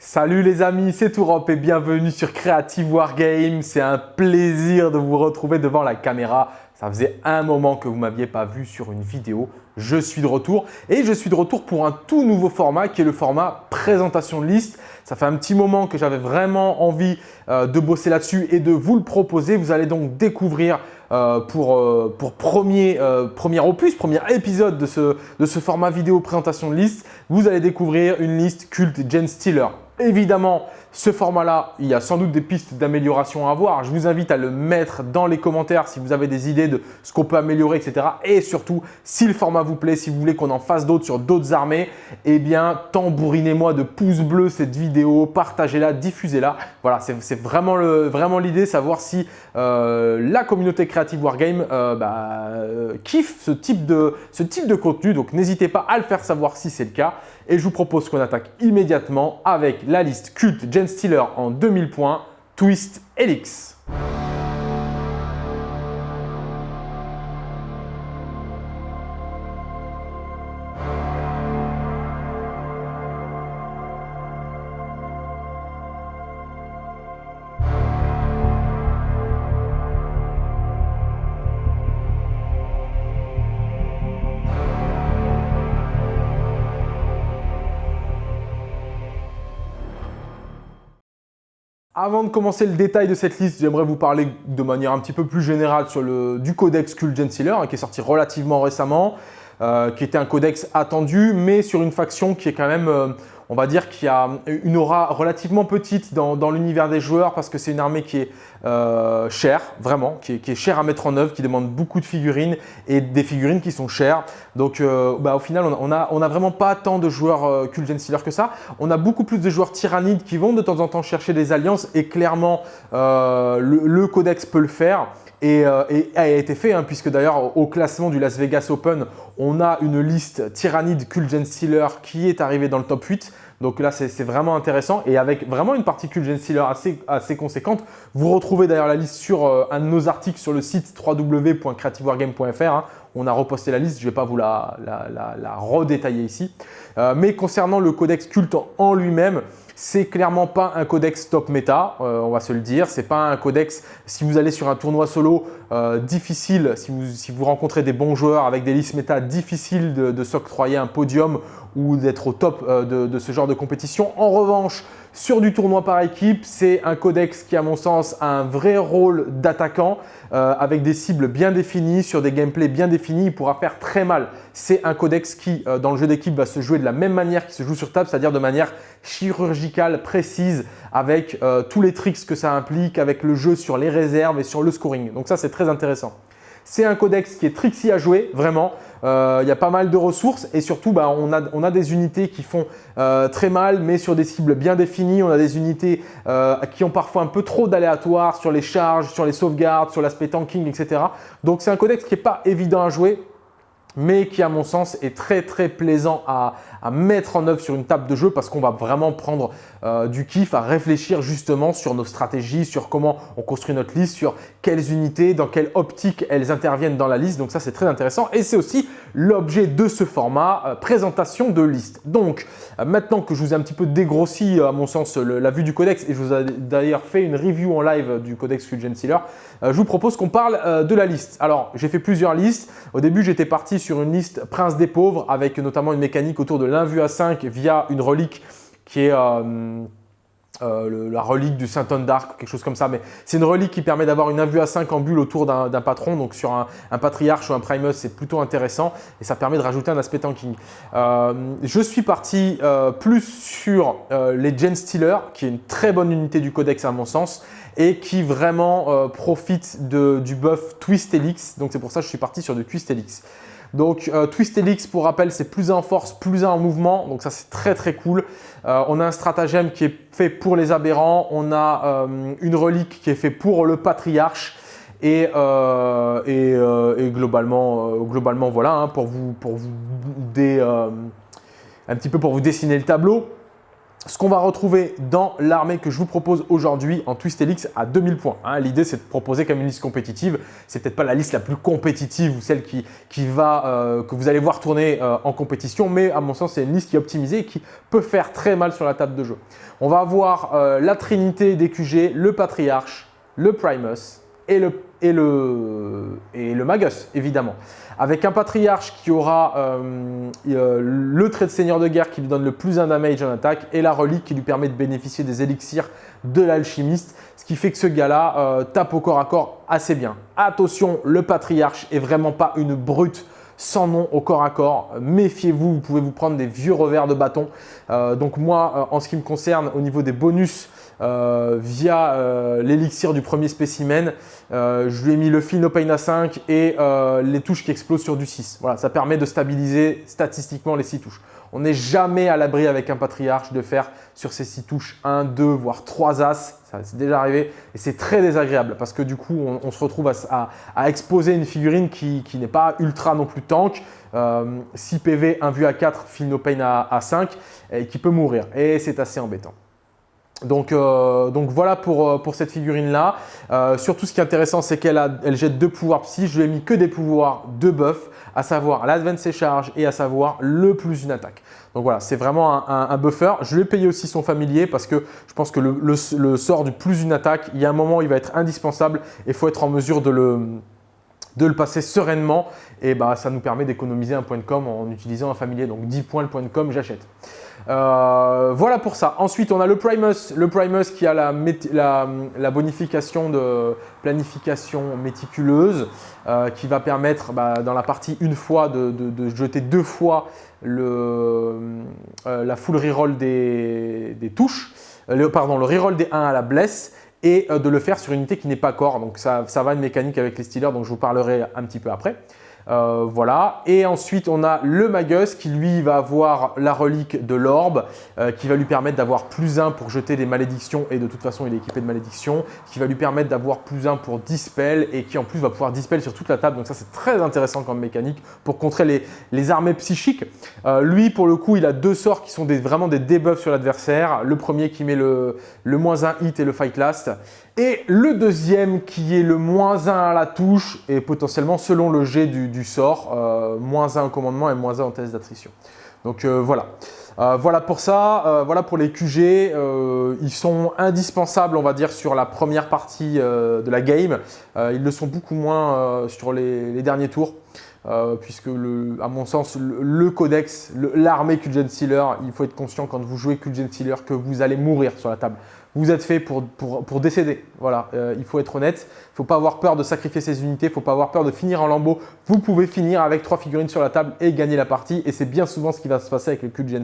Salut les amis, c'est Tourop et bienvenue sur Creative Wargame. C'est un plaisir de vous retrouver devant la caméra. Ça faisait un moment que vous ne m'aviez pas vu sur une vidéo. Je suis de retour et je suis de retour pour un tout nouveau format qui est le format présentation de liste. Ça fait un petit moment que j'avais vraiment envie euh, de bosser là-dessus et de vous le proposer. Vous allez donc découvrir euh, pour, euh, premier, opus, premier épisode de ce, de ce format vidéo présentation de liste, vous allez découvrir une liste culte Gen Stealer. Évidemment, ce format-là, il y a sans doute des pistes d'amélioration à avoir. Je vous invite à le mettre dans les commentaires si vous avez des idées de ce qu'on peut améliorer, etc. Et surtout, si le format vous plaît, si vous voulez qu'on en fasse d'autres sur d'autres armées, eh bien, tambourinez-moi de pouces bleus cette vidéo, partagez-la, diffusez-la. Voilà, c'est vraiment l'idée, savoir si euh, la communauté Creative Wargame euh, bah, euh, kiffe ce type, de, ce type de contenu. Donc, n'hésitez pas à le faire savoir si c'est le cas. Et je vous propose qu'on attaque immédiatement avec la liste culte Gen Stealer en 2000 points, Twist Helix. Avant de commencer le détail de cette liste, j'aimerais vous parler de manière un petit peu plus générale sur le, du codex Cult Sealer, hein, qui est sorti relativement récemment, euh, qui était un codex attendu, mais sur une faction qui est quand même, euh, on va dire, qui a une aura relativement petite dans, l'univers des joueurs parce que c'est une armée qui est euh, chère, vraiment, qui est, chère à mettre en œuvre, qui demande beaucoup de figurines et des figurines qui sont chères. Donc euh, bah, au final, on n'a vraiment pas tant de joueurs euh, Cult Sealer que ça. On a beaucoup plus de joueurs tyrannides qui vont de temps en temps chercher des alliances et clairement, le, le codex peut le faire. Euh, et, a été fait, hein, puisque d'ailleurs au classement du Las Vegas Open, on a une liste Tyrannide Gen Stealer qui est arrivée dans le top 8. Donc là, c'est vraiment intéressant et avec vraiment une partie Gen Stealer assez, assez conséquente. Vous retrouvez d'ailleurs la liste sur euh, un de nos articles sur le site www.creativewargame.fr. Hein. On a reposté la liste, je ne vais pas vous la, redétailler ici. Euh, mais concernant le codex culte en lui-même, c'est clairement pas un codex top méta, euh, on va se le dire. C'est pas un codex, si vous allez sur un tournoi solo, euh, difficile, si vous, rencontrez des bons joueurs avec des listes méta, difficile de, de s'octroyer un podium ou d'être au top euh, de, ce genre de compétition. En revanche, sur du tournoi par équipe, c'est un codex qui, à mon sens, a un vrai rôle d'attaquant euh, avec des cibles bien définies, sur des gameplays bien définis. Il pourra faire très mal. C'est un codex qui, euh, dans le jeu d'équipe, va se jouer de la même manière qu'il se joue sur table, c'est-à-dire de manière chirurgicale, précise, avec tous les tricks que ça implique, avec le jeu sur les réserves et sur le scoring. Donc ça, c'est très intéressant. C'est un codex qui est tricksy à jouer, vraiment. Euh, il y a pas mal de ressources et surtout, bah, on, a, des unités qui font euh, très mal, mais sur des cibles bien définies. On a des unités euh, qui ont parfois un peu trop d'aléatoires sur les charges, sur les sauvegardes, sur l'aspect tanking, etc. Donc, c'est un codex qui n'est pas évident à jouer mais qui à mon sens est très très plaisant à, mettre en œuvre sur une table de jeu parce qu'on va vraiment prendre euh, du kiff à réfléchir justement sur nos stratégies, sur comment on construit notre liste, sur quelles unités, dans quelle optique elles interviennent dans la liste. Donc ça c'est très intéressant et c'est aussi l'objet de ce format euh, présentation de liste. Donc euh, maintenant que je vous ai un petit peu dégrossi à mon sens la vue du codex et je vous ai d'ailleurs fait une review en live du codex Fusion Sealer, je vous propose qu'on parle de la liste. Alors j'ai fait plusieurs listes. Au début j'étais parti sur une liste Prince des pauvres avec notamment une mécanique autour de l'invue à 5 via une relique qui est euh, euh, la relique du Saint Anne d'Arc, quelque chose comme ça. Mais c'est une relique qui permet d'avoir une invue à 5 en bulle autour d'un patron. Donc sur un, patriarche ou un primus, c'est plutôt intéressant et ça permet de rajouter un aspect tanking. Euh, je suis parti plus sur les Gen Stealer, qui est une très bonne unité du codex à mon sens et qui vraiment profite du buff Twist Helix. Donc c'est pour ça que je suis parti sur du Twist Helix. Donc euh, Twist pour rappel, c'est plus en force, plus en mouvement. Donc ça, c'est très très cool. Euh, on a un stratagème qui est fait pour les aberrants. On a euh, une relique qui est fait pour le patriarche. Et, globalement, globalement, voilà, hein, un peu pour vous dessiner le tableau. Ce qu'on va retrouver dans l'armée que je vous propose aujourd'hui en Twist Elix à 2000 points. Hein. L'idée, c'est de proposer comme une liste compétitive. C'est peut-être pas la liste la plus compétitive ou celle qui, qui va, euh, que vous allez voir tourner euh, en compétition, mais à mon sens, c'est une liste qui est optimisée et qui peut faire très mal sur la table de jeu. On va avoir euh, la trinité des QG, le Patriarche, le Primus et le Magus, évidemment avec un patriarche qui aura euh, euh, le trait de seigneur de guerre qui lui donne le plus un damage en attaque et la relique qui lui permet de bénéficier des élixirs de l'alchimiste, ce qui fait que ce gars-là euh, tape au corps à corps assez bien. Attention, le patriarche est vraiment pas une brute sans nom au corps à corps. Méfiez-vous, vous pouvez vous prendre des vieux revers de bâton. donc moi, en ce qui me concerne, au niveau des bonus, via euh, l'élixir du premier spécimen. Euh, je lui ai mis le fil No Pain à 5 et les touches qui explosent sur du 6. Voilà, ça permet de stabiliser statistiquement les 6 touches. On n'est jamais à l'abri avec un patriarche de faire sur ces 6 touches 1, 2, voire 3 as. Ça c'est déjà arrivé et c'est très désagréable parce que du coup, on, se retrouve à, exposer une figurine qui, n'est pas ultra non plus tank. 6 PV, 1 vue à 4, fil no pain à, à 5 et qui peut mourir. Et c'est assez embêtant. Donc, euh, donc voilà pour, euh, cette figurine-là. Euh, surtout, ce qui est intéressant, c'est qu'elle elle jette deux pouvoirs psy. Je lui ai mis que des pouvoirs de buff, à savoir l'advance charge et à savoir le plus une attaque. Donc voilà, c'est vraiment un, buffer. Je lui ai payé aussi son familier parce que je pense que le, sort du plus une attaque, il y a un moment, il va être indispensable et il faut être en mesure de le, de le passer sereinement et bah, ça nous permet d'économiser un point de com en utilisant un familier. Donc 10 points le point de com, j'achète. Euh, voilà pour ça. Ensuite, on a le Primus, le Primus qui a la, bonification de planification méticuleuse euh, qui va permettre bah, dans la partie une fois de, jeter deux fois le, euh, la full reroll des, des touches, le, pardon, le reroll des 1 à la blesse et de le faire sur une unité qui n'est pas corps. Donc ça, ça va une mécanique avec les Steelers, donc je vous parlerai un petit peu après. Euh, voilà. Et ensuite, on a le Magus qui, lui, va avoir la relique de l'orbe euh, qui va lui permettre d'avoir plus 1 pour jeter des malédictions et de toute façon, il est équipé de malédictions, qui va lui permettre d'avoir plus 1 pour dispel et qui en plus va pouvoir dispel sur toute la table. Donc ça, c'est très intéressant comme mécanique pour contrer les, armées psychiques. Euh, lui, pour le coup, il a deux sorts qui sont vraiment des debuffs sur l'adversaire. Le premier qui met le, le moins 1 hit et le fight last. Et le deuxième qui est le moins 1 à la touche et potentiellement selon le jet du, sort, euh, moins 1 au commandement et moins 1 en test d'attrition. Donc euh, voilà. Euh, voilà pour ça, voilà pour les QG, ils sont indispensables on va dire sur la première partie de la game, ils le sont beaucoup moins sur les, derniers tours. puisque à mon sens, le, codex, l'armée Kulgen Sealer, il faut être conscient quand vous jouez Kulgen Sealer que vous allez mourir sur la table vous êtes fait pour, décéder. Voilà, euh, il faut être honnête. Il ne faut pas avoir peur de sacrifier ses unités. Il ne faut pas avoir peur de finir en lambeau. Vous pouvez finir avec trois figurines sur la table et gagner la partie. Et c'est bien souvent ce qui va se passer avec le cul de.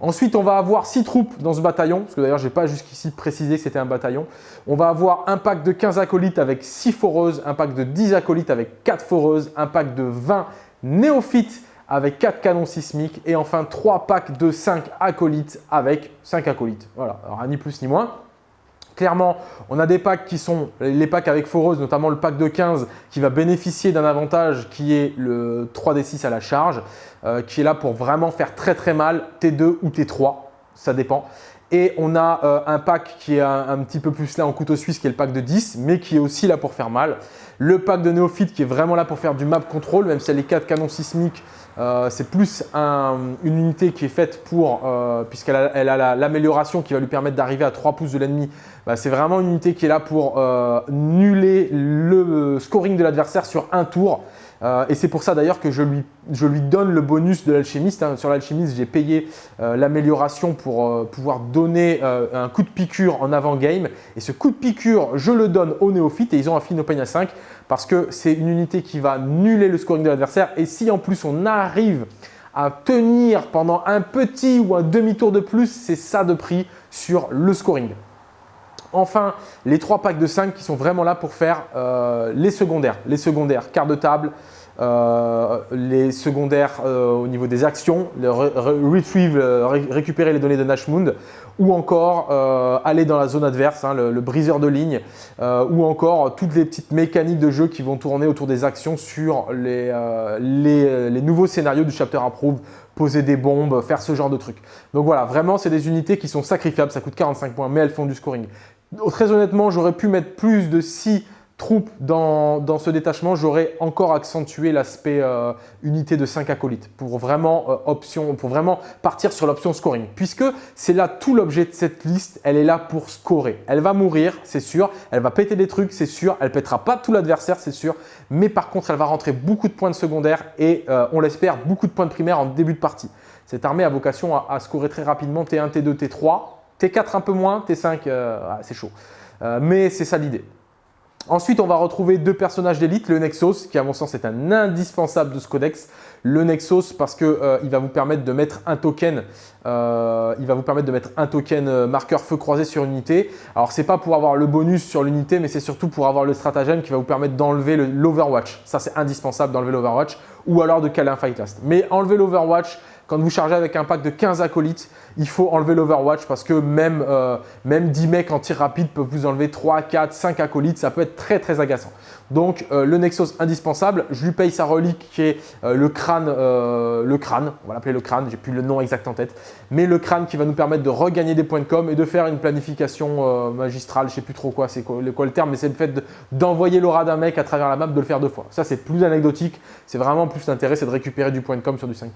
Ensuite, on va avoir six troupes dans ce bataillon, parce que d'ailleurs, je n'ai pas jusqu'ici précisé que c'était un bataillon. On va avoir un pack de 15 acolytes avec 6 foreuses, un pack de 10 acolytes avec 4 foreuses, un pack de 20 néophytes avec 4 canons sismiques et enfin 3 packs de 5 acolytes avec 5 acolytes. Voilà, alors ni plus ni moins. Clairement, on a des packs qui sont les packs avec foreuse, notamment le pack de 15 qui va bénéficier d'un avantage qui est le 3d6 à la charge, euh, qui est là pour vraiment faire très très mal T2 ou T3, ça dépend. Et on a euh, un pack qui est un, petit peu plus là en couteau suisse, qui est le pack de 10, mais qui est aussi là pour faire mal. Le pack de néophyte qui est vraiment là pour faire du map control, même si elle les 4 canons sismiques, euh, c'est plus une unité qui est faite pour, euh, puisqu'elle a l'amélioration qui va lui permettre d'arriver à 3 pouces de l'ennemi. Bah, c'est vraiment une unité qui est là pour euh, nuller le scoring de l'adversaire sur un tour. Et c'est pour ça d'ailleurs que je lui, donne le bonus de l'alchimiste. Hein. Sur l'alchimiste, j'ai payé l'amélioration pour pouvoir donner un coup de piqûre en avant-game. Et ce coup de piqûre, je le donne aux néophytes et ils ont un fin à 5 parce que c'est une unité qui va nuller le scoring de l'adversaire. Et si en plus on arrive à tenir pendant un petit ou un demi-tour de plus, c'est ça de prix sur le scoring. Enfin, les trois packs de 5 qui sont vraiment là pour faire euh, les secondaires. Les secondaires, quart de table, les secondaires au niveau des actions, le récupérer les données de Nashmund, ou encore aller dans la zone adverse, hein, le, briseur de ligne, ou encore toutes les petites mécaniques de jeu qui vont tourner autour des actions sur les nouveaux scénarios du Chapter Approve, poser des bombes, faire ce genre de trucs. Donc voilà, vraiment, c'est des unités qui sont sacrifiables, ça coûte 45 points, mais elles font du scoring. Très honnêtement, j'aurais pu mettre plus de 6 troupes dans, ce détachement, j'aurais encore accentué l'aspect euh, unité de 5 acolytes pour vraiment, euh, option, pour vraiment partir sur l'option scoring. Puisque c'est là tout l'objet de cette liste, elle est là pour scorer. Elle va mourir, c'est sûr, elle va péter des trucs, c'est sûr, elle pètera pas tout l'adversaire, c'est sûr, mais par contre, elle va rentrer beaucoup de points de secondaire et euh, on l'espère, beaucoup de points de primaire en début de partie. Cette armée a vocation à, scorer très rapidement T1, T2, T3, T4 un peu moins, T5, c'est chaud. mais c'est ça l'idée. Ensuite, on va retrouver deux personnages d'élite, le Nexus, qui à mon sens est un indispensable de ce codex. Le Nexus parce qu'il euh, va vous permettre de mettre un token, euh, il va vous permettre de mettre un token euh, marqueur feu croisé sur une unité. Alors c'est pas pour avoir le bonus sur l'unité, mais c'est surtout pour avoir le stratagème qui va vous permettre d'enlever l'Overwatch. Ça c'est indispensable d'enlever l'Overwatch ou alors de caler un Fight Last. Mais enlever l'Overwatch, quand vous chargez avec un pack de 15 acolytes, il faut enlever l'Overwatch parce que même, euh, même 10 mecs en tir rapide peuvent vous enlever 3, 4, 5 acolytes. Ça peut être très très agaçant. Donc euh, le Nexus indispensable, je lui paye sa relique qui est euh, le crâne, le crâne, on va l'appeler le crâne, j'ai plus le nom exact en tête, mais le crâne qui va nous permettre de regagner des points de com et de faire une planification magistrale, je sais plus trop quoi, c'est quoi, le terme, mais c'est le fait d'envoyer l'aura d'un mec à travers la map, de le faire deux fois. Ça c'est plus anecdotique, c'est vraiment plus l'intérêt, c'est de récupérer du point de com sur du 5+.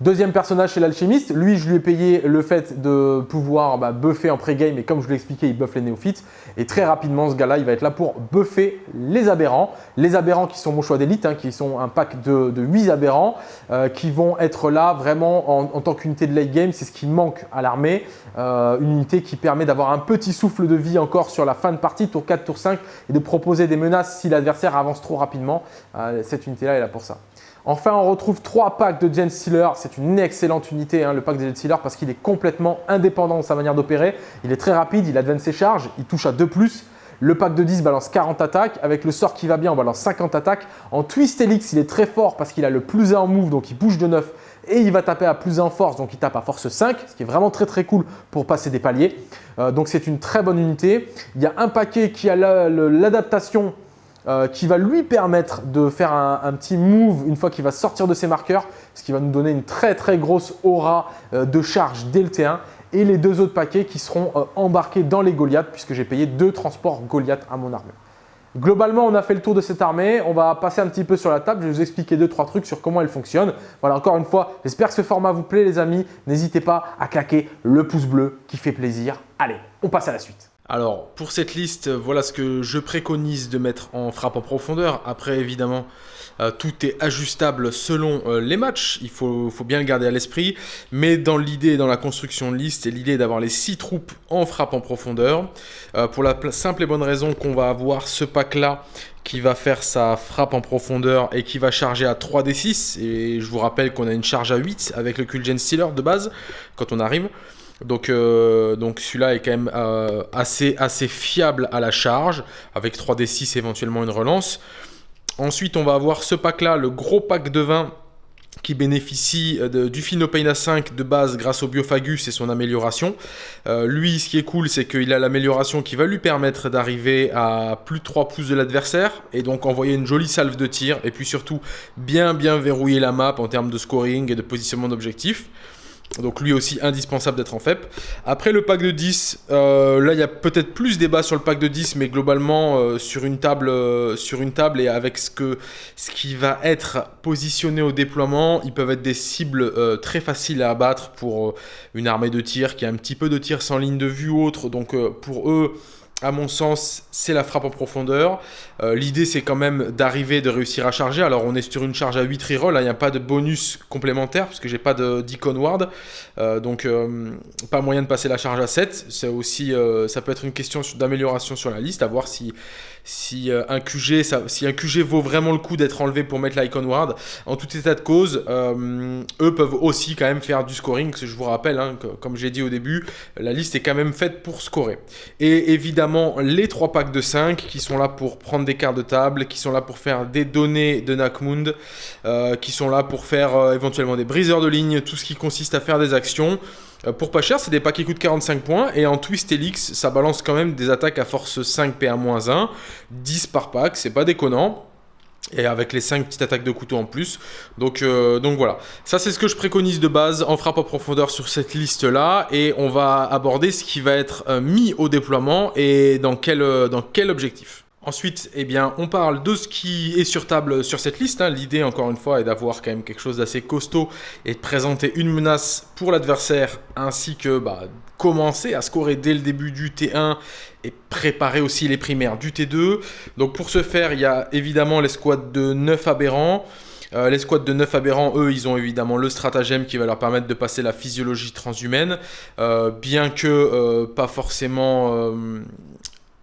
Deuxième personnage, c'est l'alchimiste. Lui, je lui ai payé le fait de pouvoir bah, buffer en pré-game et comme je l'ai expliqué, il buffe les néophytes. Et très rapidement, ce gars-là, il va être là pour buffer les aberrants. Les aberrants qui sont mon choix d'élite, hein, qui sont un pack de, de 8 aberrants euh, qui vont être là vraiment en, tant qu'unité de late game. C'est ce qui manque à l'armée. Euh, une unité qui permet d'avoir un petit souffle de vie encore sur la fin de partie, tour 4, tour 5, et de proposer des menaces si l'adversaire avance trop rapidement. Euh, cette unité-là est là pour ça. Enfin, on retrouve trois packs de Gen Stealer. C'est une excellente unité, hein, le pack de Gen Stealer, parce qu'il est complètement indépendant de sa manière d'opérer. Il est très rapide, il advance ses charges, il touche à 2+. Le pack de 10 balance 40 attaques. Avec le sort qui va bien, on balance 50 attaques. En Twist Helix, il est très fort parce qu'il a le plus 1 en move, donc il bouge de 9. Et il va taper à plus 1 force, donc il tape à force 5, ce qui est vraiment très très cool pour passer des paliers. Euh, donc c'est une très bonne unité. Il y a un paquet qui a l'adaptation euh, qui va lui permettre de faire un, petit move une fois qu'il va sortir de ses marqueurs, ce qui va nous donner une très très grosse aura euh, de charge dès le T1 et les deux autres paquets qui seront euh, embarqués dans les Goliaths puisque j'ai payé deux transports Goliath à mon armée. Globalement, on a fait le tour de cette armée. On va passer un petit peu sur la table. Je vais vous expliquer deux, trois trucs sur comment elle fonctionne. Voilà, encore une fois, j'espère que ce format vous plaît, les amis. N'hésitez pas à claquer le pouce bleu qui fait plaisir. Allez, on passe à la suite. Alors, pour cette liste, voilà ce que je préconise de mettre en frappe en profondeur. Après, évidemment, euh, tout est ajustable selon euh, les matchs. Il faut, bien le garder à l'esprit. Mais dans l'idée, dans la construction de liste, l'idée d'avoir les 6 troupes en frappe en profondeur. Euh, pour la simple et bonne raison qu'on va avoir ce pack-là qui va faire sa frappe en profondeur et qui va charger à 3d6. Et je vous rappelle qu'on a une charge à 8 avec le Kulgen Stealer de base quand on arrive. Donc, euh, donc celui-là est quand même euh, assez, assez fiable à la charge, avec 3D6 éventuellement une relance. Ensuite, on va avoir ce pack-là, le gros pack de vin qui bénéficie euh, du Phenopaina 5 de base grâce au Biophagus et son amélioration. lui, ce qui est cool, c'est qu'il a l'amélioration qui va lui permettre d'arriver à plus de 3 pouces de l'adversaire et donc envoyer une jolie salve de tir et puis surtout bien bien verrouiller la map en termes de scoring et de positionnement d'objectifs. Donc lui aussi indispensable d'être en FEP. Après le pack de 10, euh, là il y a peut-être plus débat sur le pack de 10, mais globalement euh, sur, une table, euh, sur une table et avec ce, ce qui va être positionné au déploiement, ils peuvent être des cibles très faciles à abattre pour une armée de tir qui a un petit peu de tir sans ligne de vue ou autre. Donc pour eux, à mon sens, c'est la frappe en profondeur. Euh, l'idée, c'est quand même d'arriver, de réussir à charger. Alors, on est sur une charge à 8 reroll. Hein. Il n'y a pas de bonus complémentaire parce que j'ai pas d'icon ward. Euh, donc, euh, pas moyen de passer la charge à 7. C'est aussi, ça peut être une question d'amélioration sur la liste, à voir si si euh, un QG si un QG vaut vraiment le coup d'être enlevé pour mettre l'icon ward. En tout état de cause, euh, eux peuvent aussi quand même faire du scoring, que je vous rappelle, hein, comme j'ai dit au début, la liste est quand même faite pour scorer. Et évidemment, évidemment les trois packs de 5 qui sont là pour prendre des cartes de table, qui sont là pour faire des données de Nakmund, euh, qui sont là pour faire euh, éventuellement des briseurs de ligne, tout ce qui consiste à faire des actions. Pour pas cher, c'est des packs qui coûtent 45 points, et en Twist Helix, ça balance quand même des attaques à force 5 PA-1, 10 par pack, c'est pas déconnant. Et avec les 5 petites attaques de couteau en plus. Donc, euh, donc voilà. Ça, c'est ce que je préconise de base en frappe en profondeur sur cette liste-là. Et on va aborder ce qui va être euh, mis au déploiement et dans quel, euh, dans quel objectif. Ensuite, eh bien, on parle de ce qui est sur table sur cette liste. Hein. L'idée, encore une fois, est d'avoir quand même quelque chose d'assez costaud et de présenter une menace pour l'adversaire, ainsi que bah, commencer à scorer dès le début du T1 et préparer aussi les primaires du T2. Donc pour ce faire, il y a évidemment l'escouade de 9 aberrants. Euh, les squads de 9 aberrants, eux, ils ont évidemment le stratagème qui va leur permettre de passer la physiologie transhumaine, euh, bien que euh, pas forcément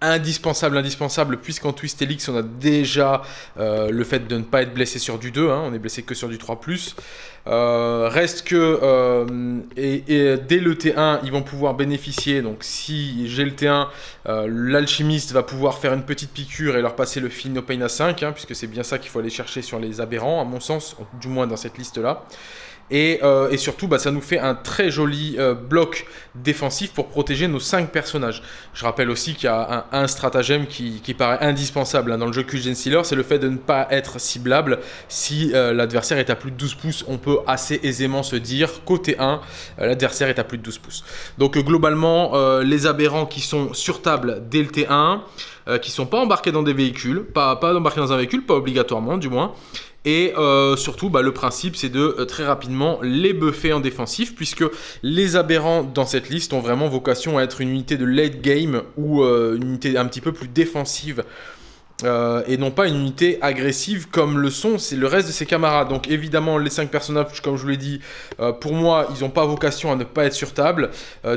indispensable, indispensable, puisqu'en Twist Helix, on a déjà euh, le fait de ne pas être blessé sur du 2, hein, on est blessé que sur du 3+. Euh, reste que, euh, et, dès le T1, ils vont pouvoir bénéficier, donc si j'ai le T1, l'alchimiste va pouvoir faire une petite piqûre et leur passer le Pain à 5, hein, puisque c'est bien ça qu'il faut aller chercher sur les aberrants, à mon sens, du moins dans cette liste-là. Euh, et, surtout, bah, ça nous fait un très joli euh, bloc défensif pour protéger nos 5 personnages. Je rappelle aussi qu'il y a un, stratagème qui, paraît indispensable hein, dans le jeu Q-Gen Stealer, c'est le fait de ne pas être ciblable. Si euh, l'adversaire est à plus de 12 pouces, on peut assez aisément se dire, côté 1, l'adversaire est à plus de 12 pouces. Donc globalement, les aberrants qui sont sur table dès le T1, qui sont pas embarqués dans des véhicules, pas, pas embarqués dans un véhicule, pas obligatoirement du moins, et euh, surtout, bah, le principe, c'est de euh, très rapidement les buffer en défensif, puisque les aberrants dans cette liste ont vraiment vocation à être une unité de late game ou euh, une unité un petit peu plus défensive. et non pas une unité agressive comme le sont c'est le reste de ses camarades. Donc évidemment les 5 personnages comme je vous l'ai dit, pour moi ils n'ont pas vocation à ne pas être sur table.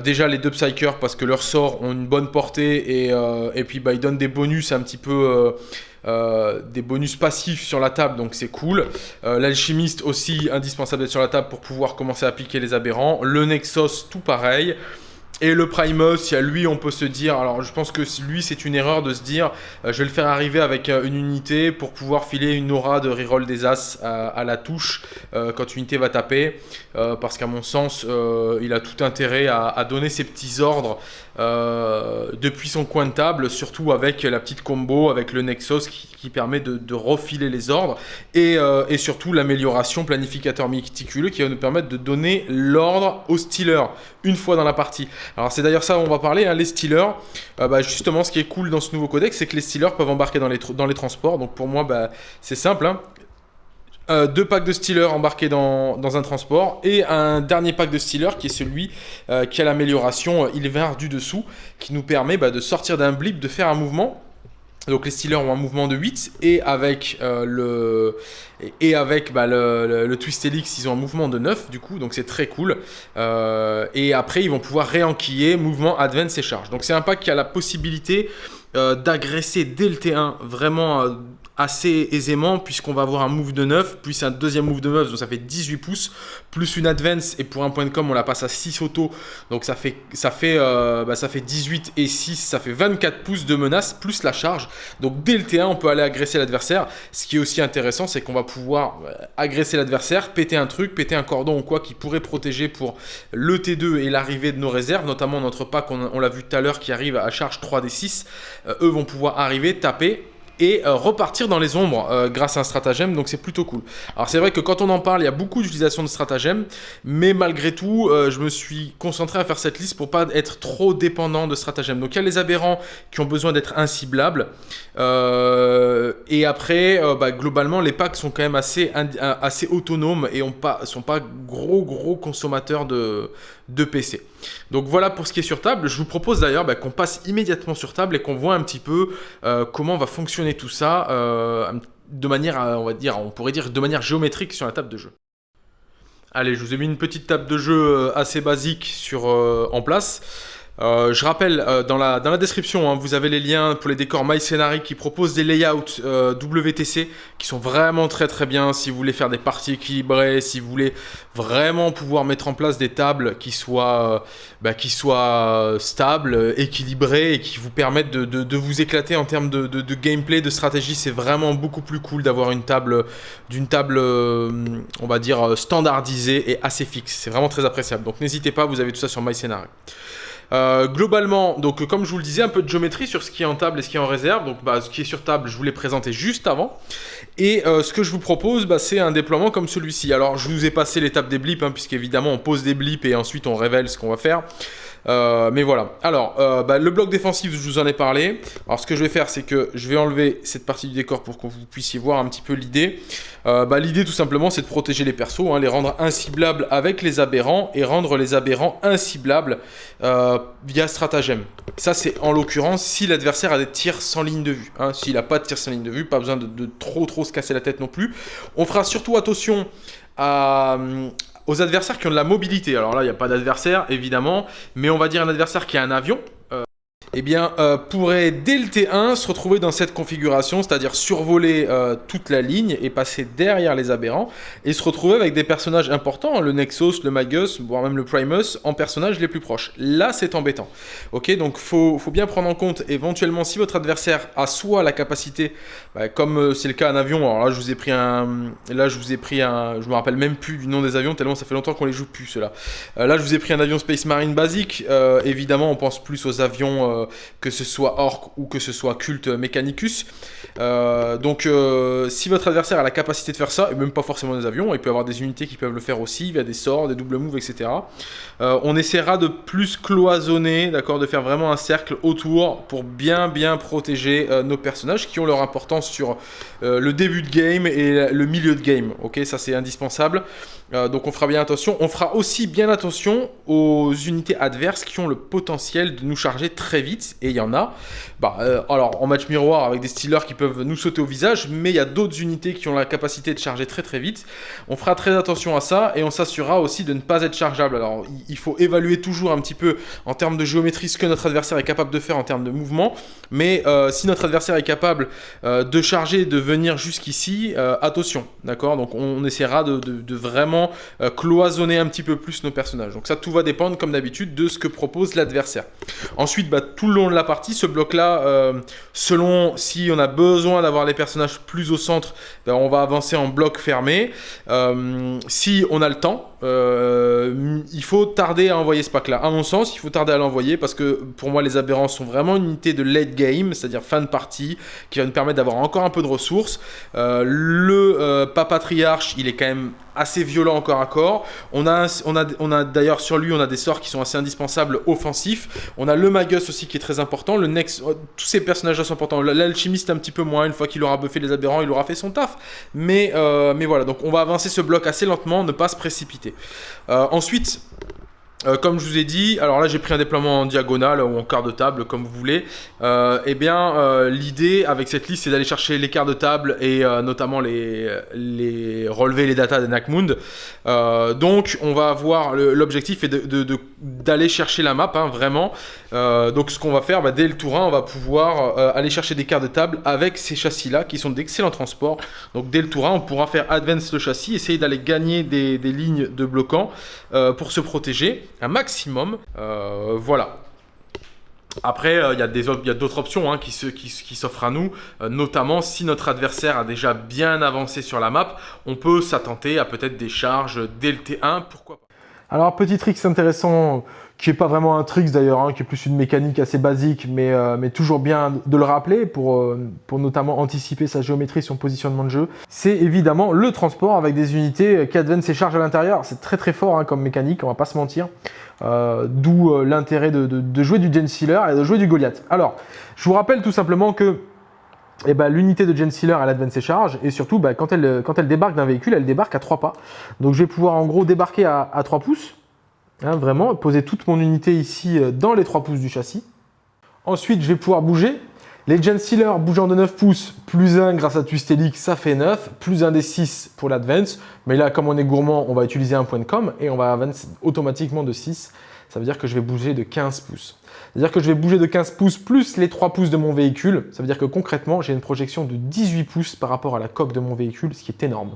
déjà les deux Psychers parce que leurs sorts ont une bonne portée et, et puis bah, ils donnent des bonus un petit peu euh, des bonus passifs sur la table, donc c'est cool. Euh, l'alchimiste aussi indispensable d'être sur la table pour pouvoir commencer à piquer les aberrants. Le Nexus, tout pareil. Et le Primus, il y a lui, on peut se dire, alors je pense que lui, c'est une erreur de se dire, euh, je vais le faire arriver avec une unité pour pouvoir filer une aura de reroll des As à, la touche quand une unité va taper, parce qu'à mon sens, il a tout intérêt à, donner ses petits ordres euh, depuis son coin de table, surtout avec la petite combo avec le Nexus qui, permet de, refiler les ordres et, euh, et surtout l'amélioration planificateur méticuleux qui va nous permettre de donner l'ordre aux stealers une fois dans la partie. Alors c'est d'ailleurs ça on va parler, hein, les stealers, euh, bah, justement ce qui est cool dans ce nouveau codex c'est que les stealers peuvent embarquer dans les, dans les transports, donc pour moi bah, c'est simple, hein. Euh, deux packs de Stealer embarqués dans, un transport et un dernier pack de Stealer qui est celui euh, qui a l'amélioration euh, du dessous qui nous permet bah, de sortir d'un blip, de faire un mouvement. Donc les Stealers ont un mouvement de 8 et avec, le, et avec bah, le, Twist Helix ils ont un mouvement de 9 du coup donc c'est très cool. et après ils vont pouvoir réenquiller mouvement Advance et charge. Donc c'est un pack qui a la possibilité d'agresser dès le T1 vraiment assez aisément puisqu'on va avoir un move de 9 plus un deuxième move de 9 donc ça fait 18 pouces plus une advance et pour un point de com on la passe à 6 auto donc ça fait ça fait euh, bah, ça fait 18 et 6 ça fait 24 pouces de menace plus la charge. Donc dès le T1 on peut aller agresser l'adversaire. Ce qui est aussi intéressant c'est qu'on va pouvoir euh, agresser l'adversaire péter un truc péter un cordon ou quoi qui pourrait protéger pour le T2 et l'arrivée de nos réserves notamment notre pack on, on l'a vu tout à l'heure qui arrive à charge 3 des 6 euh, eux vont pouvoir arriver taper et euh, repartir dans les ombres euh, grâce à un stratagème, donc c'est plutôt cool. Alors c'est vrai que quand on en parle, il y a beaucoup d'utilisation de stratagèmes, mais malgré tout, euh, je me suis concentré à faire cette liste pour pas être trop dépendant de stratagèmes. Donc il y a les aberrants qui ont besoin d'être inciblables, et après, bah, globalement, les packs sont quand même assez, assez autonomes et ne sont pas gros gros consommateurs de, de PC. Donc voilà pour ce qui est sur table. Je vous propose d'ailleurs bah, qu'on passe immédiatement sur table et qu'on voit un petit peu euh, comment va fonctionner tout ça euh, de manière, euh, on va dire, on pourrait dire de manière géométrique sur la table de jeu. Allez, je vous ai mis une petite table de jeu assez basique en place. Euh, je rappelle, euh, dans, la, description, hein, vous avez les liens pour les décors MyScenari qui proposent des layouts euh, WTC qui sont vraiment très très bien si vous voulez faire des parties équilibrées, si vous voulez vraiment pouvoir mettre en place des tables qui soient, bah, qui soient stables, équilibrées et qui vous permettent de, de, de vous éclater en termes de, de gameplay, de stratégie. C'est vraiment beaucoup plus cool d'avoir une table, d'une table, on va dire, standardisée et assez fixe. C'est vraiment très appréciable. Donc n'hésitez pas, vous avez tout ça sur MyScenari. Euh, globalement, donc comme je vous le disais, un peu de géométrie sur ce qui est en table et ce qui est en réserve. Donc bah, ce qui est sur table, je vous l'ai présenté juste avant. Et euh, ce que je vous propose, bah, c'est un déploiement comme celui-ci. Alors je vous ai passé l'étape des blips, hein, puisqu'évidemment on pose des blips et ensuite on révèle ce qu'on va faire. Euh, mais voilà. Alors, euh, bah, le bloc défensif, je vous en ai parlé. Alors, ce que je vais faire, c'est que je vais enlever cette partie du décor pour que vous puissiez voir un petit peu l'idée. Euh, bah, l'idée, tout simplement, c'est de protéger les persos, hein, les rendre inciblables avec les aberrants et rendre les aberrants inciblables via stratagème. Ça, c'est en l'occurrence si l'adversaire a des tirs sans ligne de vue. Hein. S'il n'a pas de tirs sans ligne de vue, pas besoin de, de trop trop se casser la tête non plus. On fera surtout attention à, aux adversaires qui ont de la mobilité. Alors là, il n'y a pas d'adversaire, évidemment, mais on va dire un adversaire qui a un avion, eh bien, euh, pourrait dès le T1 se retrouver dans cette configuration, c'est-à-dire survoler euh, toute la ligne et passer derrière les aberrants, et se retrouver avec des personnages importants, le Nexus, le Magus, voire même le Primus, en personnages les plus proches. Là, c'est embêtant. Ok, donc faut, faut bien prendre en compte éventuellement si votre adversaire a soit la capacité, bah, comme euh, c'est le cas en avion, alors là je vous ai pris un, là je vous ai pris un, je me rappelle même plus du nom des avions tellement ça fait longtemps qu'on les joue plus ceux-là. là je vous ai pris un avion Space Marine basique, évidemment on pense plus aux avions euh, que ce soit Orc ou que ce soit Cult Mechanicus. Euh, donc euh, si votre adversaire a la capacité de faire ça, et même pas forcément des avions, il peut avoir des unités qui peuvent le faire aussi, via des sorts, des double moves, etc. on essaiera de plus cloisonner, d'accord, de faire vraiment un cercle autour pour bien bien protéger nos personnages qui ont leur importance sur le début de game et le milieu de game. Ok, ça c'est indispensable. Donc on fera bien attention. On fera aussi bien attention aux unités adverses qui ont le potentiel de nous charger très vite et il y en a. Bah, euh, alors en match miroir avec des stealers qui peuvent nous sauter au visage, mais il y a d'autres unités qui ont la capacité de charger très très vite. On fera très attention à ça et on s'assurera aussi de ne pas être chargeable. Alors il faut évaluer toujours un petit peu en termes de géométrie ce que notre adversaire est capable de faire en termes de mouvement, mais euh, si notre adversaire est capable euh, de charger, de venir jusqu'ici, attention, d'accord? Donc on, essaiera de vraiment cloisonner un petit peu plus nos personnages. Donc ça tout va dépendre comme d'habitude de ce que propose l'adversaire. Ensuite, bah, tout le long de la partie, ce bloc-là, euh, selon si on a besoin d'avoir les personnages plus au centre, ben, on va avancer en bloc fermé. Euh, si on a le temps, euh, il faut tarder à envoyer ce pack-là. À mon sens, il faut tarder à l'envoyer parce que pour moi, les aberrants sont vraiment une unité de late game, c'est-à-dire fin de partie, qui va nous permettre d'avoir encore un peu de ressources. le papatriarche, il est quand même assez violent encore à corps. On a, on a, on a d'ailleurs sur lui, on a des sorts qui sont assez indispensables offensifs. On a le Magus aussi qui est très important. Le Nex, oh, tous ces personnages-là sont importants. L'alchimiste un petit peu moins. Une fois qu'il aura buffé les aberrants, il aura fait son taf. Mais, euh, mais voilà, donc on va avancer ce bloc assez lentement, ne pas se précipiter. Euh, ensuite, euh, comme je vous ai dit, alors là j'ai pris un déploiement en diagonale ou en quart de table comme vous voulez. Euh, eh bien l'idée avec cette liste c'est d'aller chercher les quarts de table et notamment les, les relever les datas de Nakmund. donc on va avoir l'objectif est d'aller chercher la map hein, vraiment. Donc ce qu'on va faire bah, dès le tour 1 on va pouvoir aller chercher des quarts de table avec ces châssis là qui sont d'excellents transports. Donc dès le tour 1 on pourra faire advance le châssis, essayer d'aller gagner des, lignes de bloquants pour se protéger un maximum. Euh, voilà. Après, euh, il y a d'autres options hein, qui s'offrent à nous, euh, notamment si notre adversaire a déjà bien avancé sur la map, on peut s'attenter à peut-être des charges dès le T1, pourquoi pas. Alors, petit trick intéressant qui n'est pas vraiment un tricks d'ailleurs, hein, qui est plus une mécanique assez basique, mais, euh, mais toujours bien de le rappeler pour, euh, pour notamment anticiper sa géométrie, son positionnement de jeu, c'est évidemment le transport avec des unités qui adviennent ses charges à l'intérieur. C'est très très fort hein, comme mécanique, on va pas se mentir. Euh, d'où l'intérêt de, de, jouer du Gen Sealer et de jouer du Goliath. Alors, je vous rappelle tout simplement que eh ben, l'unité de Gen Sealer, elle advance ses charges, et surtout, bah, quand, elle, quand elle débarque d'un véhicule, elle débarque à 3 pas. Donc je vais pouvoir en gros débarquer à, à 3 pouces, Hein, vraiment, poser toute mon unité ici euh, dans les 3 pouces du châssis. Ensuite, je vais pouvoir bouger. Les Gen Sealer bougeant de 9 pouces, plus 1 grâce à Twistelic, ça fait 9, plus 1 des 6 pour l'Advance. Mais là, comme on est gourmand, on va utiliser un point de com et on va avancer automatiquement de 6. ça veut dire que je vais bouger de 15 pouces. C'est-à-dire que je vais bouger de 15 pouces plus les 3 pouces de mon véhicule. Ça veut dire que concrètement, j'ai une projection de 18 pouces par rapport à la coque de mon véhicule, ce qui est énorme.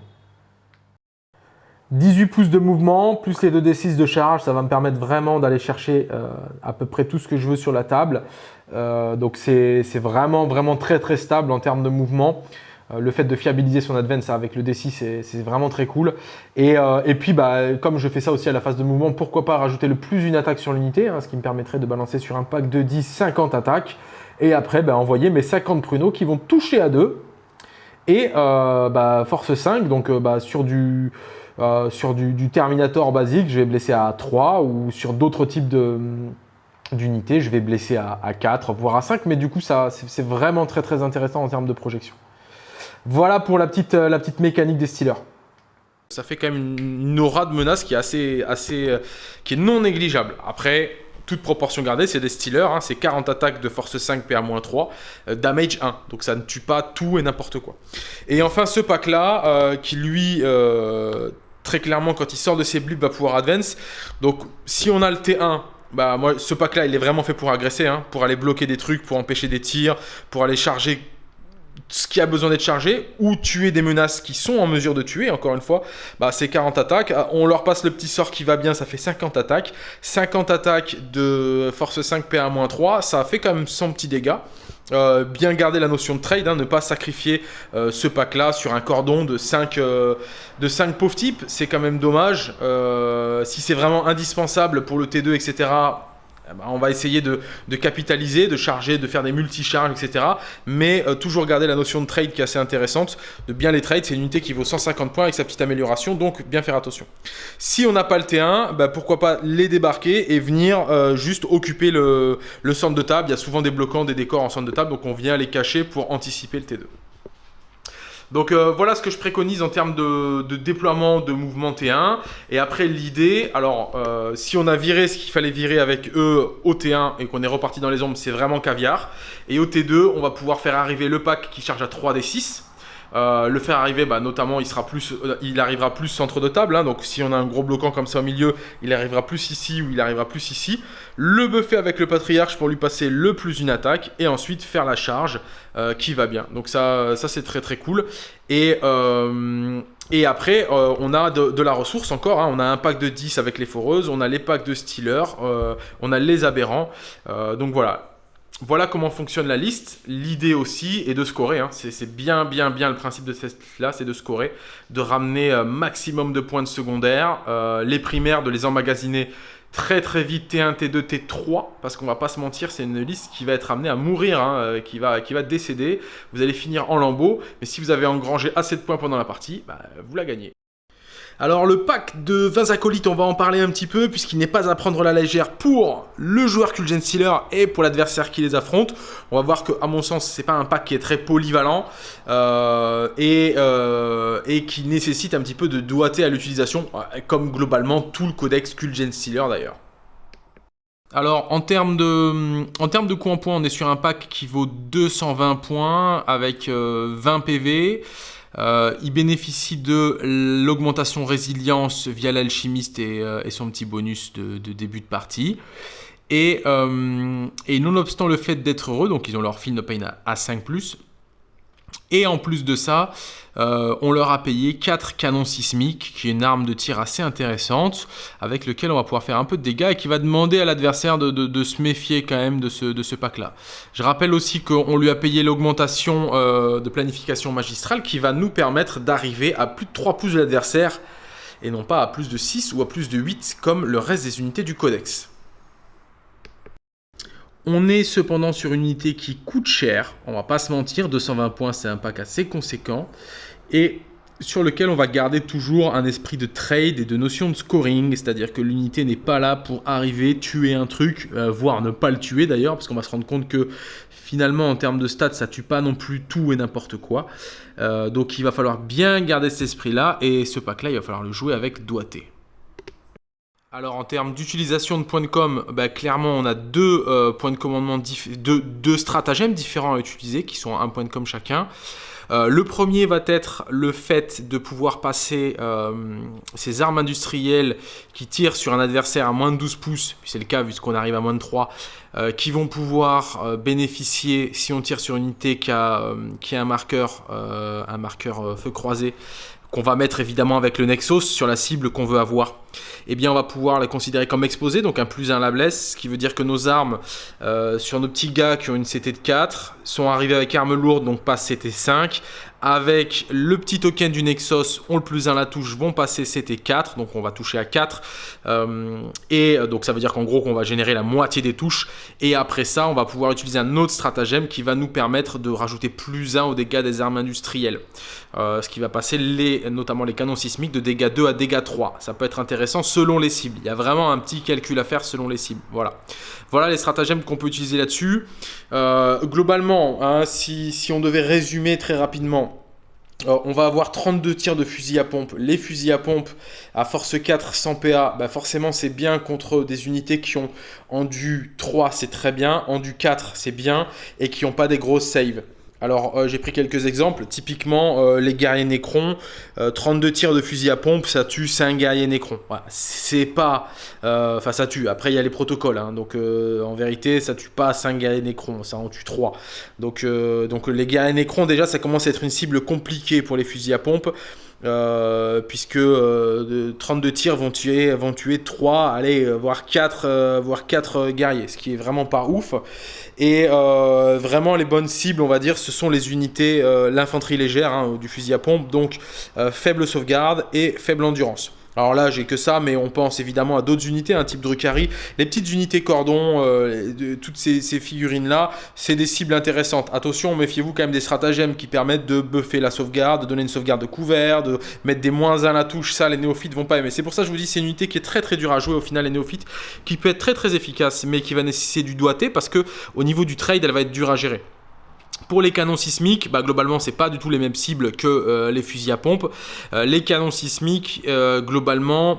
18 pouces de mouvement, plus les 2D6 de charge, ça va me permettre vraiment d'aller chercher euh, à peu près tout ce que je veux sur la table. Euh, donc c'est vraiment, vraiment très très stable en termes de mouvement. Euh, le fait de fiabiliser son advance avec le D6, c'est vraiment très cool. Et, puis, bah, comme je fais ça aussi à la phase de mouvement, pourquoi pas rajouter le plus une attaque sur l'unité, hein, ce qui me permettrait de balancer sur un pack de 10, 50 attaques. Et après, bah, envoyer mes 50 pruneaux qui vont toucher à 2. Et bah, force 5, donc bah, sur du euh, sur du, Terminator basique, je vais blesser à 3 ou sur d'autres types d'unités, je vais blesser à, 4, voire à 5. Mais du coup, c'est vraiment très très intéressant en termes de projection. Voilà pour la petite, euh, la petite mécanique des Steelers. Ça fait quand même une aura de menace qui est assez, assez euh, qui est non négligeable. Après, toute proportion gardée, c'est des Steelers, hein. c'est 40 attaques de force 5 PA-3, euh, damage 1, donc ça ne tue pas tout et n'importe quoi. Et enfin ce pack là, qui lui très clairement, quand il sort de ses blips, va pouvoir advance. Donc, si on a le T1, bah moi, ce pack-là, il est vraiment fait pour agresser, hein, pour aller bloquer des trucs, pour empêcher des tirs, pour aller charger ce qui a besoin d'être chargé, ou tuer des menaces qui sont en mesure de tuer, encore une fois, bah, c'est 40 attaques. On leur passe le petit sort qui va bien, ça fait 50 attaques. 50 attaques de force 5 PA-3, ça fait quand même 100 petits dégâts. Euh, bien garder la notion de trade, hein, ne pas sacrifier euh, ce pack-là sur un cordon de 5, euh, de 5 pauvres types, c'est quand même dommage. si c'est vraiment indispensable pour le T2, etc., on va essayer de, capitaliser, de charger, de faire des multi-charges, etc. Mais euh, toujours garder la notion de trade qui est assez intéressante, de bien les trades. C'est une unité qui vaut 150 points avec sa petite amélioration, donc bien faire attention. Si on n'a pas le T1, bah, pourquoi pas les débarquer et venir euh, juste occuper le, le centre de table. Il y a souvent des bloquants, des décors en centre de table, donc on vient les cacher pour anticiper le T2. Donc euh, voilà ce que je préconise en termes de, déploiement de mouvement T1. Et après l'idée, alors euh, si on a viré ce qu'il fallait virer avec eux au T1 et qu'on est reparti dans les ombres, c'est vraiment caviar. Et au T2, on va pouvoir faire arriver le pack qui charge à 3d6. Euh, le faire arriver, bah, notamment, il, euh, arrivera plus centre de table. Hein. donc, si on a un gros bloquant comme ça au milieu, il arrivera plus ici ou il arrivera plus ici. Le buffer avec le patriarche pour lui passer le plus une attaque. Et ensuite, faire la charge euh, qui va bien. Donc, ça, ça c'est très très cool. Et... Après, on a de, la ressource encore. Hein. On a un pack de 10 avec les foreuses, on a les packs de Stealer, on a les aberrants. donc voilà, voilà comment fonctionne la liste. L'idée aussi est de scorer. Hein. C'est bien, bien, bien le principe de cette liste-là, c'est de scorer, de ramener euh, maximum de points de secondaire. Euh, les primaires, de les emmagasiner très très vite T1, T2, T3, parce qu'on va pas se mentir, c'est une liste qui va être amenée à mourir, hein, euh, qui, va, qui va décéder. Vous allez finir en lambeau, mais si vous avez engrangé assez de points pendant la partie, bah, vous la gagnez. Alors le pack de 20 acolytes, on va en parler un petit peu, puisqu'il n'est pas à prendre la légère pour le joueur Kulgen Stealer et pour l'adversaire qui les affronte. On va voir que, à mon sens, c'est pas un pack qui est très polyvalent euh, et, euh, et, qui nécessite un petit peu de doigté à l'utilisation, comme globalement tout le codex Kulgen Stealer d'ailleurs. Alors en termes de, en en points, on est sur un pack qui vaut 220 points avec 20 euh, PV. Euh, il bénéficie de l'augmentation résilience via l'alchimiste et, euh, son petit bonus de, début de partie. Et, euh, et, nonobstant le fait d'être heureux, donc ils ont leur fil de pain à 5+, et en plus de ça, euh, on leur a payé 4 canons sismiques, qui est une arme de tir assez intéressante, avec lequel on va pouvoir faire un peu de dégâts et qui va demander à l'adversaire de, se méfier quand même de ce, pack-là. Je rappelle aussi qu'on lui a payé l'augmentation euh, de planification magistrale qui va nous permettre d'arriver à plus de 3 pouces de l'adversaire et non pas à plus de 6 ou à plus de 8 comme le reste des unités du codex. On est cependant sur une unité qui coûte cher, on va pas se mentir, 220 points c'est un pack assez conséquent, et sur lequel on va garder toujours un esprit de trade et de notion de scoring, c'est-à-dire que l'unité n'est pas là pour arriver, tuer un truc, euh, voire ne pas le tuer d'ailleurs, parce qu'on va se rendre compte que finalement en termes de stats, ça tue pas non plus tout et n'importe quoi. Euh, donc il va falloir bien garder cet esprit-là, et ce pack-là, il va falloir le jouer avec doigté. Alors en termes d'utilisation de points de com, bah, clairement on a deux euh, points de commandement, deux, deux, stratagèmes différents à utiliser qui sont un point de com chacun. le premier va être le fait de pouvoir passer ces armes industrielles qui tirent sur un adversaire à moins de 12 pouces, puis c'est le cas vu qu'on arrive à moins de 3, qui vont pouvoir bénéficier, si on tire sur une unité qui a, qui a un marqueur, un marqueur feu croisé, qu'on va mettre évidemment avec le Nexus sur la cible qu'on veut avoir, eh bien on va pouvoir les considérer comme exposés, donc un plus 1 à la blesse, ce qui veut dire que nos armes euh, sur nos petits gars qui ont une CT de 4 sont arrivés avec armes lourdes, donc pas CT 5, avec le petit token du Nexus, on le plus 1 la touche, vont passer CT4, donc on va toucher à 4. Euh, et euh, donc ça veut dire qu'en gros qu'on va générer la moitié des touches. Et après ça, on va pouvoir utiliser un autre stratagème qui va nous permettre de rajouter plus 1 aux dégâts des armes industrielles. Euh, ce qui va passer les, notamment les canons sismiques de dégâts 2 à dégâts 3. Ça peut être intéressant selon les cibles. Il y a vraiment un petit calcul à faire selon les cibles. Voilà, voilà les stratagèmes qu'on peut utiliser là-dessus. globalement, hein, si, si on devait résumer très rapidement, on va avoir 32 tirs de fusil à pompe. Les fusils à pompe à force 4 sans PA, bah forcément c'est bien contre des unités qui ont en du 3, c'est très bien, en du 4, c'est bien, et qui n'ont pas des grosses saves. Alors euh, j'ai pris quelques exemples, typiquement euh, les guerriers Nécron, 32 euh, tirs de fusil à pompe, ça tue 5 guerriers Nécron. c'est pas... Enfin ça tue, après il y a les protocoles, hein. donc en vérité ça tue pas 5 guerriers Nécron, ça en tue 3. Donc, donc les guerriers Nécron déjà ça commence à être une cible compliquée pour les fusils à pompe. Euh, puisque 32 euh, tirs vont tuer, vont tuer 3, allez, euh, voire 4, voire 4 guerriers, ce qui est vraiment pas ouf. Et vraiment les bonnes cibles, on va dire, ce sont les unités, l'infanterie légère hein, du fusil à pompe, donc faible sauvegarde et faible endurance. Alors là, j'ai que ça, mais on pense évidemment à d'autres unités, un type Drukhari. Les petites unités cordon, euh, toutes ces, figurines-là, c'est des cibles intéressantes. Attention, méfiez-vous quand même des stratagèmes qui permettent de buffer la sauvegarde, de donner une sauvegarde de couvert, de mettre des moins 1 à la touche. Ça, les néophytes vont pas aimer. C'est pour ça que je vous dis, c'est une unité qui est très très dure à jouer au final, les néophytes, qui peut être très très efficace, mais qui va nécessiter du doigté parce que au niveau du trade, elle va être dure à gérer. Pour les canons sismiques, bah, globalement, c'est pas du tout les mêmes cibles que euh, les fusils à pompe. Euh, les canons sismiques, euh, globalement,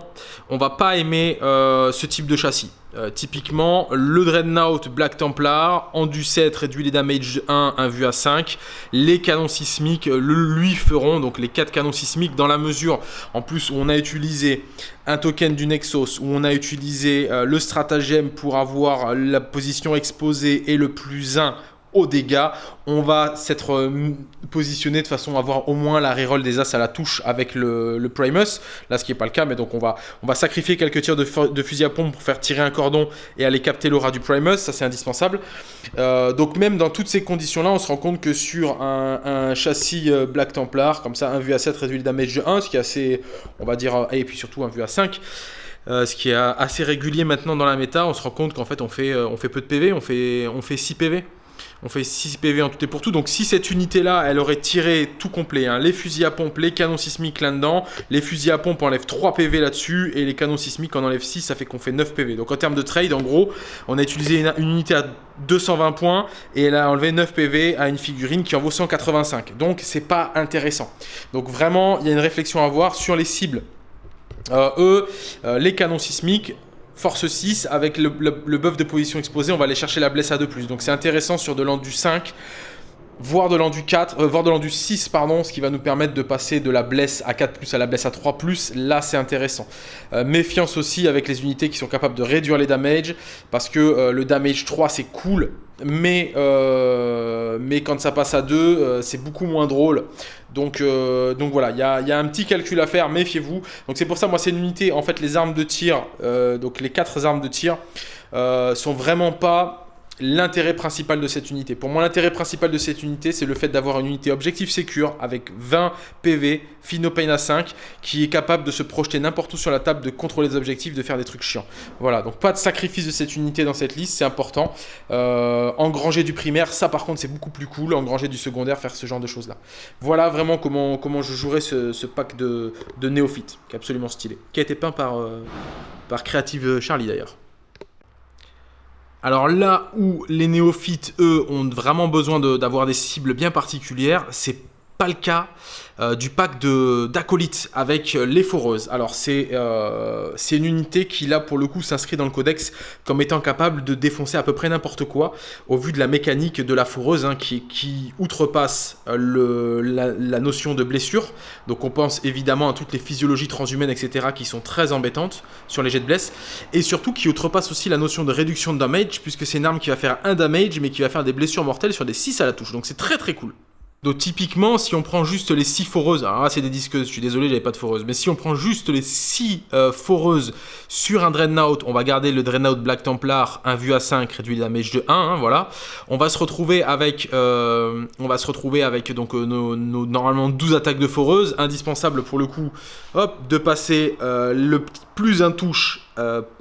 on va pas aimer ce type de châssis. typiquement, le Dreadnought Black Templar, en du 7, réduit les damage 1, 1 vu à 5. Les canons sismiques lui feront, donc les 4 canons sismiques, dans la mesure, en plus, où on a utilisé un token du Nexus, où on a utilisé le stratagème pour avoir la position exposée et le plus 1 aux dégâts. On va s'être euh, positionné de façon à avoir au moins la reroll des As à la touche avec le, Primus. Là, ce qui n'est pas le cas, mais donc on va, on va sacrifier quelques tirs de, fusil à pompe pour faire tirer un cordon et aller capter l'aura du Primus. Ça, c'est indispensable. Euh, donc même dans toutes ces conditions-là, on se rend compte que sur un, châssis euh, Black Templar, comme ça, un vue à 7 réduit le damage de 1, ce qui est assez, on va dire, et puis surtout un vue à 5, ce qui est assez régulier maintenant dans la méta, on se rend compte qu'en fait on fait, on fait peu de PV, on fait, on fait 6 PV. On fait 6 PV en tout et pour tout. Donc si cette unité-là, elle aurait tiré tout complet, hein, les fusils à pompe, les canons sismiques là-dedans, les fusils à pompe enlèvent 3 PV là-dessus, et les canons sismiques en enlèvent 6, ça fait qu'on fait 9 PV. Donc en termes de trade, en gros, on a utilisé une, unité à 220 points, et elle a enlevé 9 PV à une figurine qui en vaut 185. Donc c'est pas intéressant. Donc vraiment, il y a une réflexion à avoir sur les cibles. Euh, eux, euh, les canons sismiques, force 6, avec le, buff de position exposée, on va aller chercher la blesse à 2+. Donc c'est intéressant sur de l'endu 5, voire de l'endu 4, euh, voire de l'endu 6, pardon, ce qui va nous permettre de passer de la blesse à 4+, à la blesse à 3+, là c'est intéressant. Euh, méfiance aussi avec les unités qui sont capables de réduire les damages, parce que euh, le damage 3 c'est cool, mais, mais quand ça passe à 2, c'est beaucoup moins drôle. Donc, euh, donc voilà, il y a, un petit calcul à faire, méfiez-vous. Donc c'est pour ça, moi c'est une unité, en fait les armes de tir, euh, donc les quatre armes de tir, euh, sont vraiment pas l'intérêt principal de cette unité. Pour moi, l'intérêt principal de cette unité, c'est le fait d'avoir une unité objectif secure avec 20 PV, Fino Pain à 5, qui est capable de se projeter n'importe où sur la table, de contrôler les objectifs, de faire des trucs chiants. Voilà, donc pas de sacrifice de cette unité dans cette liste, c'est important. Euh, engranger du primaire, ça par contre, c'est beaucoup plus cool. Engranger du secondaire, faire ce genre de choses-là. Voilà vraiment comment, comment je jouerai ce, pack de, de néophytes, qui est absolument stylé. Qui a été peint par, euh, par Creative Charlie d'ailleurs. Alors là où les néophytes, eux, ont vraiment besoin d'avoir des cibles bien particulières, c'est pas le cas euh, du pack d'acolytes avec les foreuses. Alors c'est euh, c'est une unité qui là pour le coup s'inscrit dans le codex comme étant capable de défoncer à peu près n'importe quoi au vu de la mécanique de la foreuse hein, qui, outrepasse euh, la, notion de blessure. Donc on pense évidemment à toutes les physiologies transhumaines etc qui sont très embêtantes sur les jets de blesse et surtout qui outrepasse aussi la notion de réduction de damage puisque c'est une arme qui va faire un damage mais qui va faire des blessures mortelles sur des 6 à la touche. Donc c'est très très cool. Donc typiquement, si on prend juste les 6 foreuses, alors là c'est des disqueuses, je suis désolé, j'avais pas de foreuse, mais si on prend juste les 6 euh, foreuses sur un Dreadnought, on va garder le Dreadnought Black Templar, un vue à 5, réduit la damage de 1, hein, voilà. On va se retrouver avec, euh, on va se retrouver avec donc euh, nos, normalement 12 attaques de foreuse, indispensable pour le coup, hop, de passer le plus un touche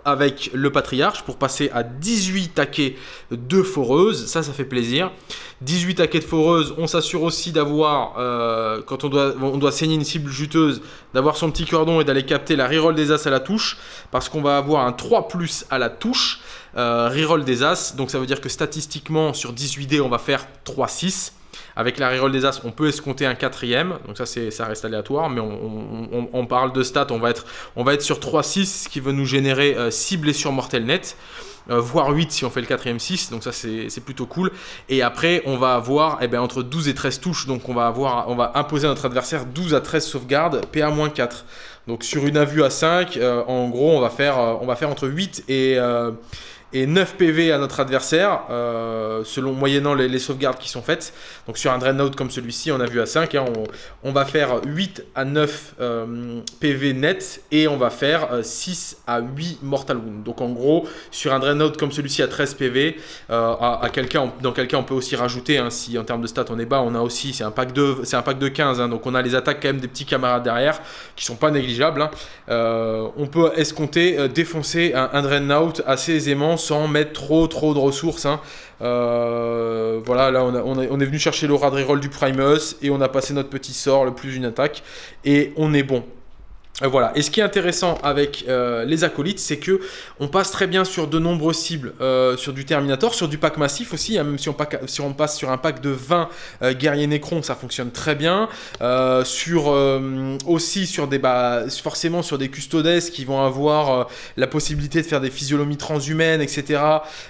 avec le patriarche pour passer à 18 taquets de foreuse, ça ça fait plaisir. 18 taquets de foreuse, on s'assure aussi d'avoir, euh, quand on doit, on doit saigner une cible juteuse, d'avoir son petit cordon et d'aller capter la reroll des as à la touche, parce qu'on va avoir un 3 plus à la touche, euh, reroll des as, donc ça veut dire que statistiquement sur 18 dés on va faire 3-6. Avec la reroll des As, on peut escompter un quatrième. Donc ça, ça reste aléatoire. Mais on, parle de stats. On va être, sur 3-6, ce qui veut nous générer 6 euh, blessures mortelles nettes. Euh, voire 8 si on fait le quatrième 6, donc ça c'est plutôt cool. Et après, on va avoir eh ben, entre 12 et 13 touches, donc on va, imposer à notre adversaire 12 à 13 sauvegardes, PA-4. Donc sur une avue à 5, euh, en gros, on va faire entre 8 et et 9 PV à notre adversaire, euh, selon moyennant les, sauvegardes qui sont faites. Donc sur un Dreadnought comme celui-ci, on a vu à 5, hein, on, va faire 8 à 9 euh, PV net et on va faire 6 euh, à 8 Mortal Wound. Donc en gros, sur un Dreadnought comme celui-ci à 13 PV, à, quelqu'un, dans quel cas on peut aussi rajouter, hein, si en termes de stats on est bas, on a aussi, c'est un pack de, un pack de 15, hein, donc on a les attaques quand même des petits camarades derrière, qui sont pas négligeables. on peut escompter, défoncer un, un Dreadnought assez aisément sans mettre trop trop de ressources. Hein. Euh, voilà, là on, est venu chercher le reroll du Primus et on a passé notre petit sort, le plus une attaque, et on est bon. Euh, voilà. Et ce qui est intéressant avec euh, les acolytes, c'est que on passe très bien sur de nombreuses cibles, euh, sur du Terminator, sur du pack massif aussi. Hein, même si on, passe sur un pack de 20 guerriers Necron, ça fonctionne très bien. sur aussi sur des bah, forcément sur des custodes qui vont avoir la possibilité de faire des physiologies transhumaines, etc.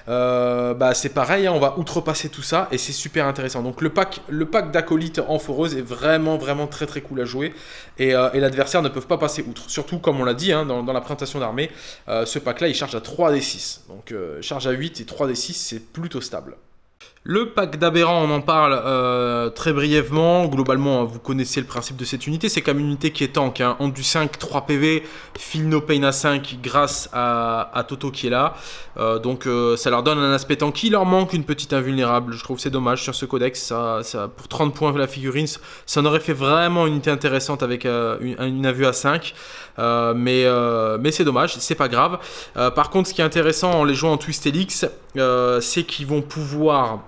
bah c'est pareil, hein, on va outrepasser tout ça et c'est super intéressant. Donc le pack, le pack d'acolytes en foreuse est vraiment vraiment très très cool à jouer et l'adversaire ne peut pas passer outre. Surtout, comme on l'a dit hein, dans, la présentation d'armée, euh, ce pack-là, il charge à 3d6. Donc, euh, charge à 8 et 3d6, c'est plutôt stable. Le pack d'aberrants, on en parle euh, très brièvement. Globalement, vous connaissez le principe de cette unité. C'est comme une unité qui est tank. Hein. En du 5, 3 PV, file no pain à 5 grâce à, Toto qui est là. Euh, donc euh, ça leur donne un aspect tanky. Il leur manque une petite invulnérable. Je trouve c'est dommage sur ce codex. Pour 30 points la figurine, ça en aurait fait vraiment une unité intéressante avec une, une à 5. mais mais c'est dommage, c'est pas grave. par contre, ce qui est intéressant en les jouant en Twist Helix, c'est qu'ils vont pouvoir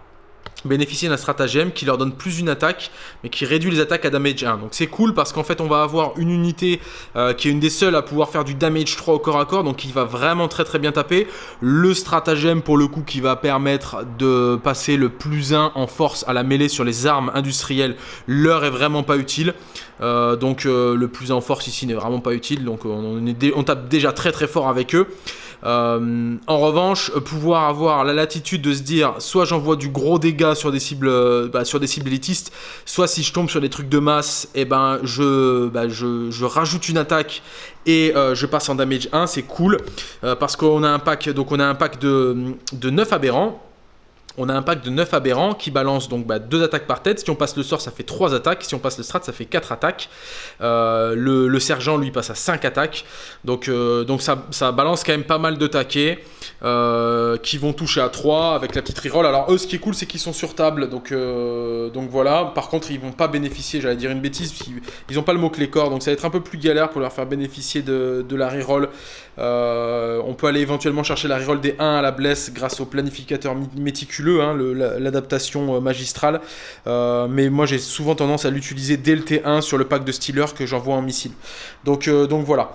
bénéficier d'un stratagème qui leur donne plus une attaque, mais qui réduit les attaques à damage 1. Donc c'est cool parce qu'en fait on va avoir une unité euh, qui est une des seules à pouvoir faire du damage 3 au corps à corps, donc qui va vraiment très très bien taper. Le stratagème pour le coup qui va permettre de passer le plus 1 en force à la mêlée sur les armes industrielles, leur est vraiment pas utile. Euh, donc euh, le plus 1 en force ici n'est vraiment pas utile, donc on, on tape déjà très très fort avec eux. Euh, en revanche, pouvoir avoir la latitude de se dire soit j'envoie du gros dégât sur des cibles, euh, bah, sur des cibles élitistes, soit si je tombe sur des trucs de masse, et eh ben je, bah, je, rajoute une attaque et euh, je passe en damage 1, c'est cool. Parce qu'on a un pack, donc on a un pack de, de 9 aberrants on a un pack de 9 aberrants qui balance donc 2 bah, attaques par tête. Si on passe le sort, ça fait 3 attaques. Si on passe le strat, ça fait 4 attaques. Euh, le, sergent, lui, passe à 5 attaques. Donc, euh, ça, balance quand même pas mal de taquets euh, qui vont toucher à 3 avec la petite reroll. Alors, eux, ce qui est cool, c'est qu'ils sont sur table. Donc, donc voilà. Par contre, ils vont pas bénéficier, j'allais dire une bêtise, ils n'ont pas le mot-clé corps. Donc, ça va être un peu plus galère pour leur faire bénéficier de, de la reroll Euh, on peut aller éventuellement chercher la reroll des 1 à la blesse grâce au planificateur méticuleux, hein, l'adaptation euh, magistrale. Euh, mais moi j'ai souvent tendance à l'utiliser dès le T1 sur le pack de Stealer que j'envoie en missile. Donc, voilà.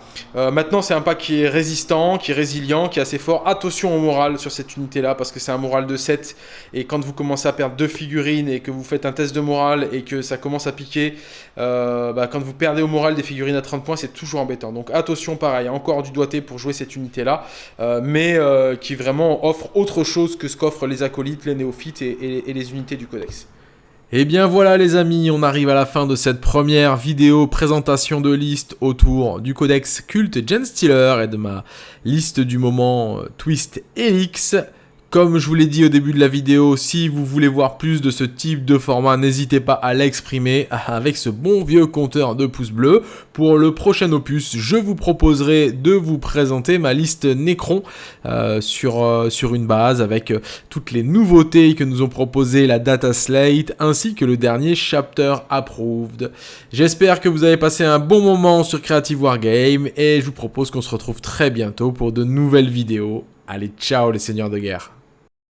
maintenant c'est un pack qui est résistant, qui est résilient, qui est assez fort. Attention au moral sur cette unité là parce que c'est un moral de 7 et quand vous commencez à perdre deux figurines et que vous faites un test de moral et que ça commence à piquer, bah, quand vous perdez au moral des figurines à 30 points c'est toujours embêtant. Donc attention pareil, encore du doigté pour jouer cette unité-là, euh, mais euh, qui vraiment offre autre chose que ce qu'offrent les acolytes, les néophytes et, les unités du codex. Et eh bien voilà les amis, on arrive à la fin de cette première vidéo présentation de liste autour du codex culte Gen Stealer et de ma liste du moment euh, Twist Helix. Comme je vous l'ai dit au début de la vidéo, si vous voulez voir plus de ce type de format, n'hésitez pas à l'exprimer avec ce bon vieux compteur de pouces bleus. Pour le prochain opus, je vous proposerai de vous présenter ma liste Necron euh, sur, euh, sur une base avec euh, toutes les nouveautés que nous ont proposé la Data Slate ainsi que le dernier Chapter Approved. J'espère que vous avez passé un bon moment sur Creative Wargame et je vous propose qu'on se retrouve très bientôt pour de nouvelles vidéos. Allez, ciao les seigneurs de guerre